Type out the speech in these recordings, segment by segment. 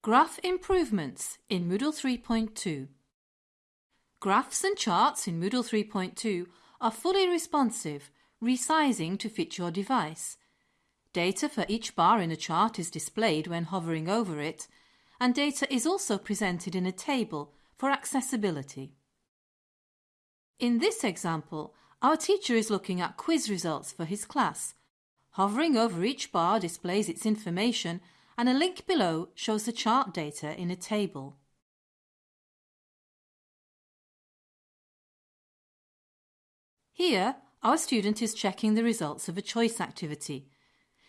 Graph improvements in Moodle 3.2 Graphs and charts in Moodle 3.2 are fully responsive, resizing to fit your device. Data for each bar in a chart is displayed when hovering over it, and data is also presented in a table for accessibility. In this example, our teacher is looking at quiz results for his class. Hovering over each bar displays its information and a link below shows the chart data in a table. Here, our student is checking the results of a choice activity.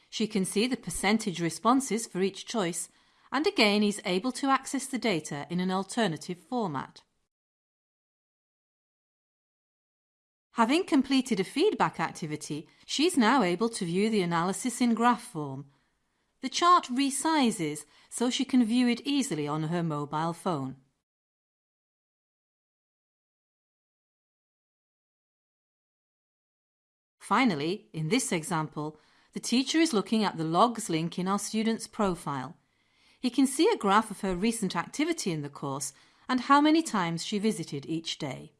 She can see the percentage responses for each choice and again is able to access the data in an alternative format. Having completed a feedback activity, she's now able to view the analysis in graph form the chart resizes so she can view it easily on her mobile phone. Finally, in this example, the teacher is looking at the logs link in our student's profile. He can see a graph of her recent activity in the course and how many times she visited each day.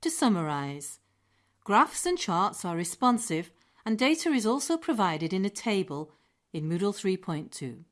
To summarise, Graphs and charts are responsive and data is also provided in a table in Moodle 3.2.